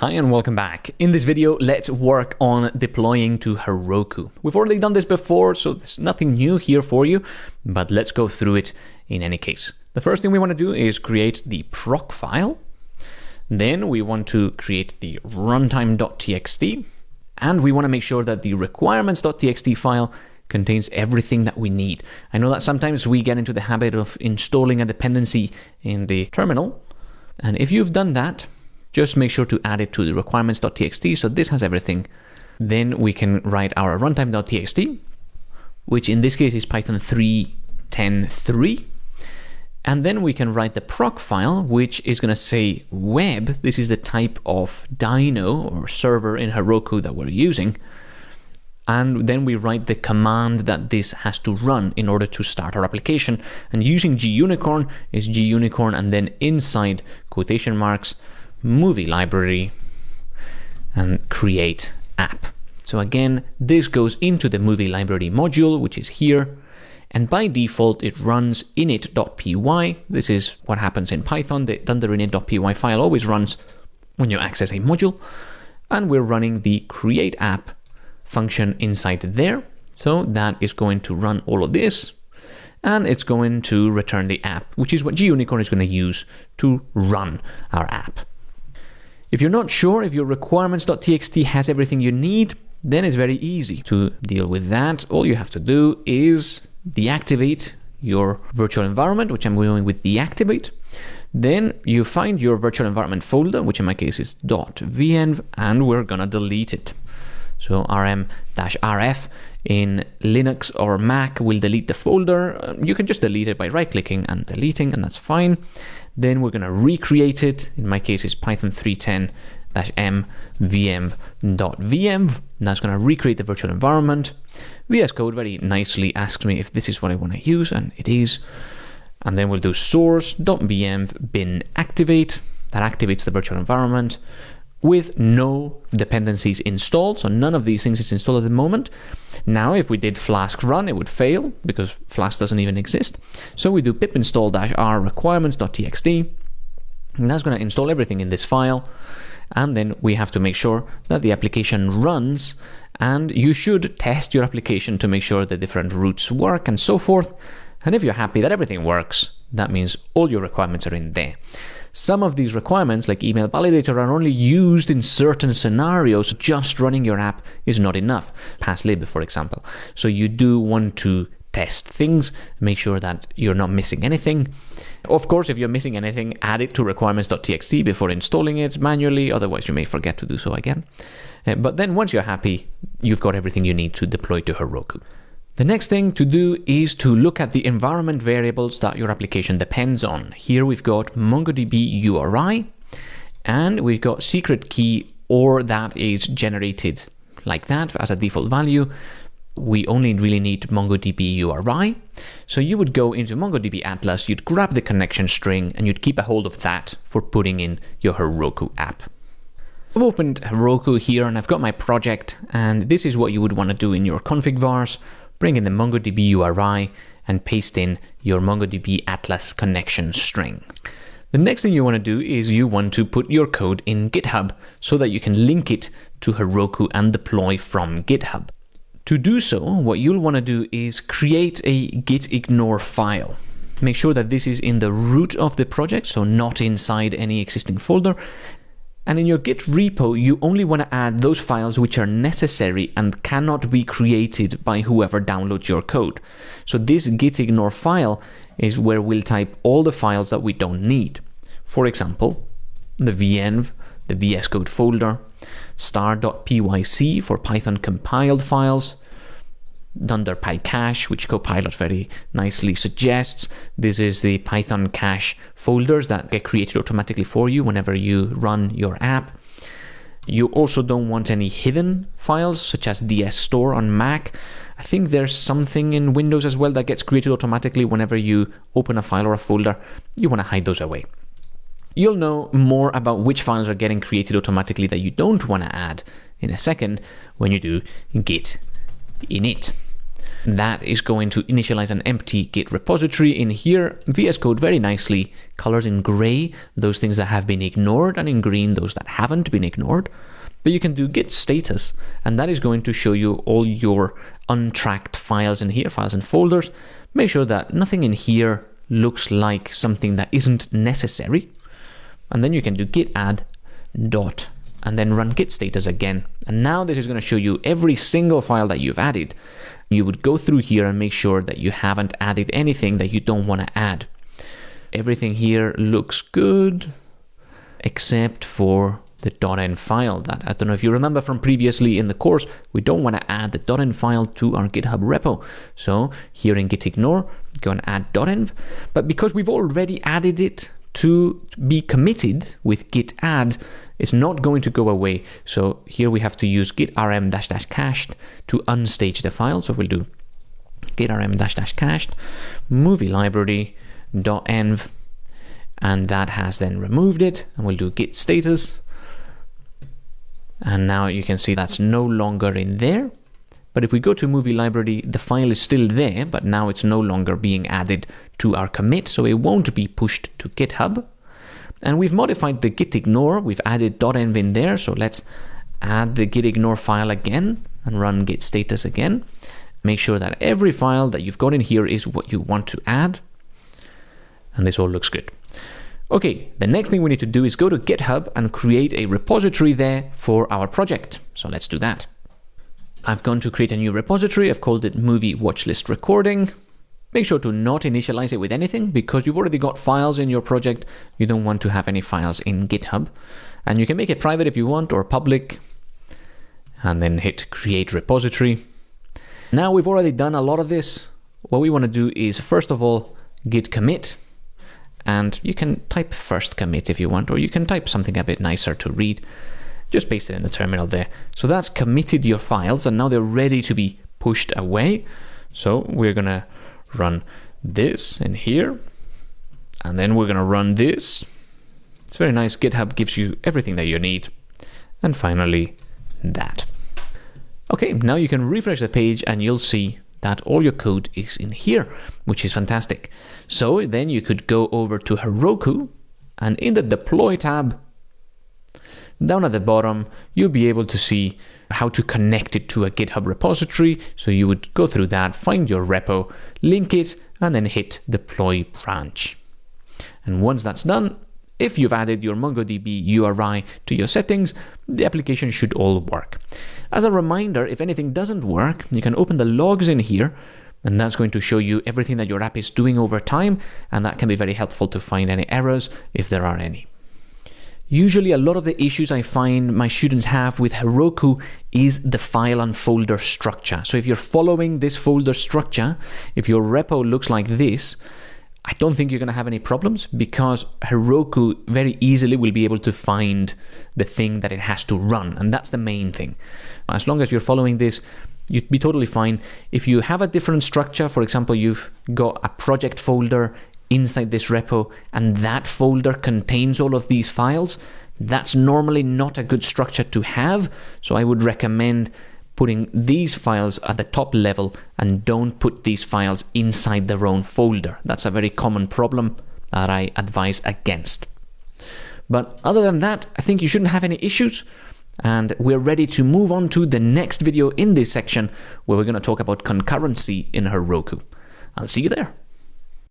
Hi and welcome back. In this video, let's work on deploying to Heroku. We've already done this before, so there's nothing new here for you, but let's go through it in any case. The first thing we want to do is create the proc file. Then we want to create the runtime.txt, and we want to make sure that the requirements.txt file contains everything that we need. I know that sometimes we get into the habit of installing a dependency in the terminal, and if you've done that, just make sure to add it to the requirements.txt. So this has everything. Then we can write our runtime.txt, which in this case is Python 3.10.3. And then we can write the proc file, which is going to say web. This is the type of dyno or server in Heroku that we're using. And then we write the command that this has to run in order to start our application. And using gunicorn is gunicorn and then inside quotation marks, movie library and create app. So again, this goes into the movie library module, which is here. And by default, it runs init.py. This is what happens in Python. The thunder init.py file always runs when you access a module. And we're running the create app function inside there. So that is going to run all of this. And it's going to return the app, which is what gunicorn is going to use to run our app. If you're not sure if your requirements.txt has everything you need, then it's very easy to deal with that. All you have to do is deactivate your virtual environment, which I'm going with deactivate. Then you find your virtual environment folder, which in my case is .venv, and we're gonna delete it. So rm-rf in Linux or Mac will delete the folder. You can just delete it by right-clicking and deleting, and that's fine. Then we're going to recreate it. In my case, it's Python 310 m venv.venv. That's going to recreate the virtual environment. VS Code very nicely asks me if this is what I want to use, and it is. And then we'll do source.venv bin activate. That activates the virtual environment with no dependencies installed. So none of these things is installed at the moment. Now, if we did flask run, it would fail because flask doesn't even exist. So we do pip install -r requirements.txt. And that's going to install everything in this file. And then we have to make sure that the application runs. And you should test your application to make sure the different routes work and so forth. And if you're happy that everything works, that means all your requirements are in there. Some of these requirements, like email validator, are only used in certain scenarios. Just running your app is not enough. PassLib, for example. So you do want to test things, make sure that you're not missing anything. Of course, if you're missing anything, add it to requirements.txt before installing it manually, otherwise you may forget to do so again. Uh, but then once you're happy, you've got everything you need to deploy to Heroku. The next thing to do is to look at the environment variables that your application depends on. Here we've got MongoDB URI and we've got secret key or that is generated like that as a default value. We only really need MongoDB URI. So you would go into MongoDB Atlas, you'd grab the connection string and you'd keep a hold of that for putting in your Heroku app. I've opened Heroku here and I've got my project and this is what you would want to do in your config vars bring in the MongoDB URI, and paste in your MongoDB Atlas connection string. The next thing you want to do is you want to put your code in GitHub so that you can link it to Heroku and deploy from GitHub. To do so, what you'll want to do is create a gitignore file. Make sure that this is in the root of the project, so not inside any existing folder, and in your Git repo, you only want to add those files which are necessary and cannot be created by whoever downloads your code. So this gitignore file is where we'll type all the files that we don't need. For example, the venv, the VS Code folder, star.pyc for Python compiled files, Dunder PyCache, which Copilot very nicely suggests. This is the Python cache folders that get created automatically for you whenever you run your app. You also don't want any hidden files, such as DSStore on Mac. I think there's something in Windows as well that gets created automatically whenever you open a file or a folder. You want to hide those away. You'll know more about which files are getting created automatically that you don't want to add in a second when you do git init. that is going to initialize an empty Git repository. In here, VS Code very nicely colors in gray those things that have been ignored and in green those that haven't been ignored. But you can do git status, and that is going to show you all your untracked files in here, files and folders. Make sure that nothing in here looks like something that isn't necessary. And then you can do git add dot and then run git status again. And now this is going to show you every single file that you've added. You would go through here and make sure that you haven't added anything that you don't want to add. Everything here looks good, except for the .env file that I don't know if you remember from previously in the course, we don't want to add the .env file to our GitHub repo. So here in git ignore, go and add .env. But because we've already added it to be committed with git add, is not going to go away. So here we have to use git rm dash dash cached to unstage the file. So we'll do git rm dash dash cached movie library dot env and that has then removed it and we'll do git status and now you can see that's no longer in there but if we go to movie library the file is still there but now it's no longer being added to our commit so it won't be pushed to github and we've modified the git ignore we've added .env in there so let's add the git ignore file again and run git status again make sure that every file that you've got in here is what you want to add and this all looks good Okay, the next thing we need to do is go to GitHub and create a repository there for our project. So let's do that. I've gone to create a new repository. I've called it movie watchlist recording. Make sure to not initialize it with anything because you've already got files in your project. You don't want to have any files in GitHub. And you can make it private if you want or public. And then hit create repository. Now we've already done a lot of this. What we want to do is first of all, git commit and you can type first commit if you want, or you can type something a bit nicer to read. Just paste it in the terminal there. So that's committed your files, and now they're ready to be pushed away. So we're gonna run this in here, and then we're gonna run this. It's very nice. GitHub gives you everything that you need. And finally, that. Okay, now you can refresh the page and you'll see that all your code is in here, which is fantastic. So then you could go over to Heroku and in the deploy tab, down at the bottom, you'll be able to see how to connect it to a GitHub repository. So you would go through that, find your repo, link it, and then hit deploy branch. And once that's done, if you've added your MongoDB URI to your settings, the application should all work. As a reminder, if anything doesn't work, you can open the logs in here and that's going to show you everything that your app is doing over time and that can be very helpful to find any errors if there are any. Usually a lot of the issues I find my students have with Heroku is the file and folder structure. So if you're following this folder structure, if your repo looks like this, I don't think you're going to have any problems because Heroku very easily will be able to find the thing that it has to run. And that's the main thing. As long as you're following this, you'd be totally fine. If you have a different structure, for example, you've got a project folder inside this repo and that folder contains all of these files, that's normally not a good structure to have. So I would recommend putting these files at the top level and don't put these files inside their own folder. That's a very common problem that I advise against. But other than that, I think you shouldn't have any issues. And we're ready to move on to the next video in this section where we're going to talk about concurrency in Heroku. I'll see you there.